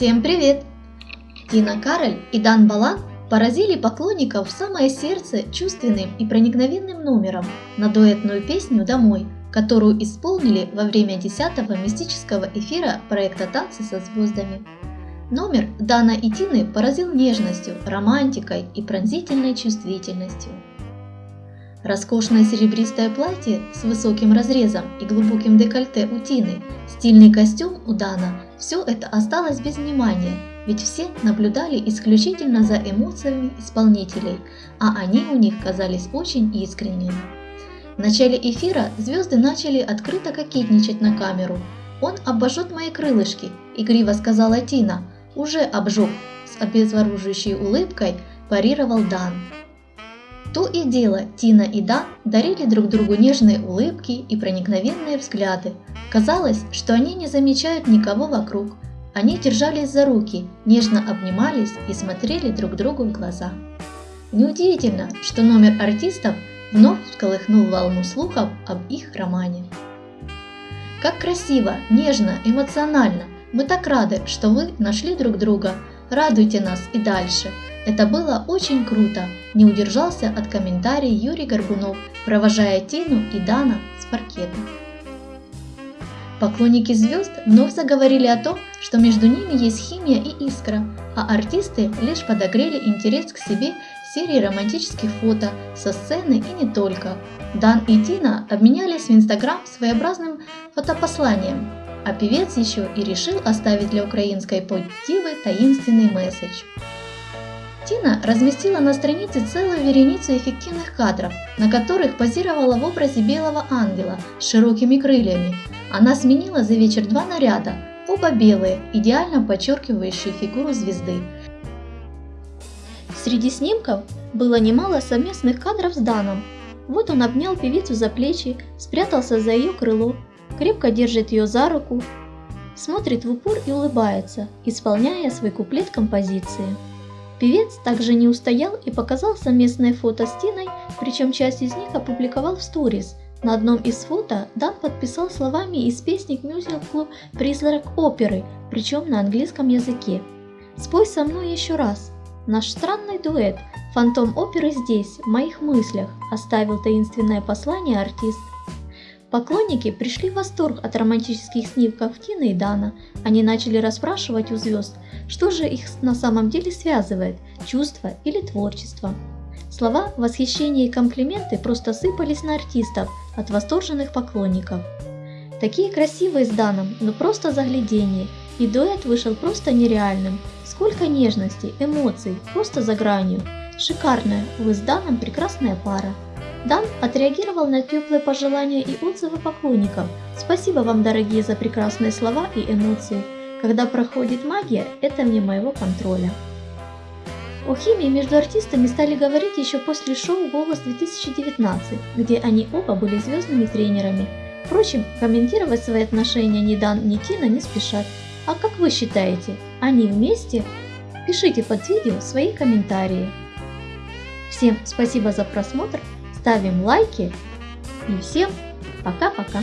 Всем привет! Тина Кароль и Дан Балан поразили поклонников в самое сердце чувственным и проникновенным номером на дуэтную песню «Домой», которую исполнили во время 10-го мистического эфира проекта «Танцы со звездами». Номер Дана и Тины поразил нежностью, романтикой и пронзительной чувствительностью. Роскошное серебристое платье с высоким разрезом и глубоким декольте у Тины, стильный костюм у Дана – все это осталось без внимания, ведь все наблюдали исключительно за эмоциями исполнителей, а они у них казались очень искренними. В начале эфира звезды начали открыто кокетничать на камеру. «Он обожжет мои крылышки», – игриво сказала Тина. «Уже обжег», – с обезоруживающей улыбкой парировал Дан. То и дело Тина и Дан дарили друг другу нежные улыбки и проникновенные взгляды. Казалось, что они не замечают никого вокруг. Они держались за руки, нежно обнимались и смотрели друг другу в глаза. Неудивительно, что номер артистов вновь всколыхнул волну слухов об их романе. Как красиво, нежно, эмоционально. Мы так рады, что вы нашли друг друга. Радуйте нас и дальше. Это было очень круто. Не удержался от комментариев Юрий Горбунов, провожая Тину и Дана с паркета. Поклонники звезд вновь заговорили о том, что между ними есть химия и искра, а артисты лишь подогрели интерес к себе серии романтических фото со сцены и не только. Дан и Тина обменялись в Инстаграм своеобразным фотопосланием, а певец еще и решил оставить для украинской поп-дивы таинственный месседж. Тина разместила на странице целую вереницу эффективных кадров, на которых позировала в образе белого ангела с широкими крыльями. Она сменила за вечер два наряда, оба белые, идеально подчеркивающие фигуру звезды, Среди снимков было немало совместных кадров с Даном. Вот он обнял певицу за плечи, спрятался за ее крыло, крепко держит ее за руку, смотрит в упор и улыбается, исполняя свой куплет композиции. Певец также не устоял и показал совместное фото с Тиной, причем часть из них опубликовал в сторис. На одном из фото Дан подписал словами из песни к мюзиклу «Призрак оперы», причем на английском языке. «Спой со мной еще раз», Наш странный дуэт «Фантом оперы здесь, в моих мыслях», оставил таинственное послание артист. Поклонники пришли в восторг от романтических снимков Тины и Дана. Они начали расспрашивать у звезд, что же их на самом деле связывает – чувство или творчество. Слова восхищения и комплименты просто сыпались на артистов от восторженных поклонников. Такие красивые с Даном, но просто заглядение, и дуэт вышел просто нереальным, Сколько нежности, эмоций, просто за гранью. Шикарная, вы с Даном прекрасная пара. Дан отреагировал на теплые пожелания и отзывы поклонников. Спасибо вам, дорогие, за прекрасные слова и эмоции. Когда проходит магия, это вне моего контроля. О химии между артистами стали говорить еще после шоу «Голос-2019», где они оба были звездными тренерами. Впрочем, комментировать свои отношения ни Дан, ни Тина не спешат. А как вы считаете, они вместе? Пишите под видео свои комментарии. Всем спасибо за просмотр, ставим лайки и всем пока-пока.